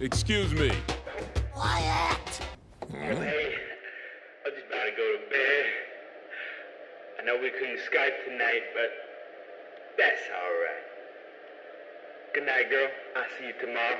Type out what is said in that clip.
Excuse me. Quiet! Hey, I'm just about to go to bed. I know we couldn't Skype tonight, but that's all right. Good night, girl. I'll see you tomorrow.